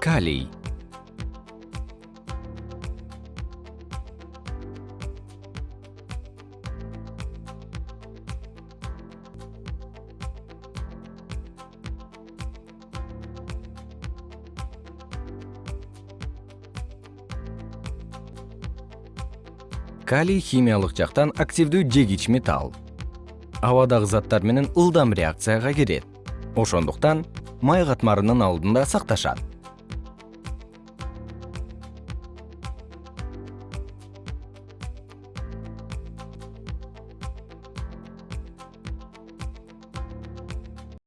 калий. Калий химиялык жактан активдүү жегич металл. Абадагы заттар менен ылдам реакцияга кирет. Ошондуктан май катмарынын алдында сакташат.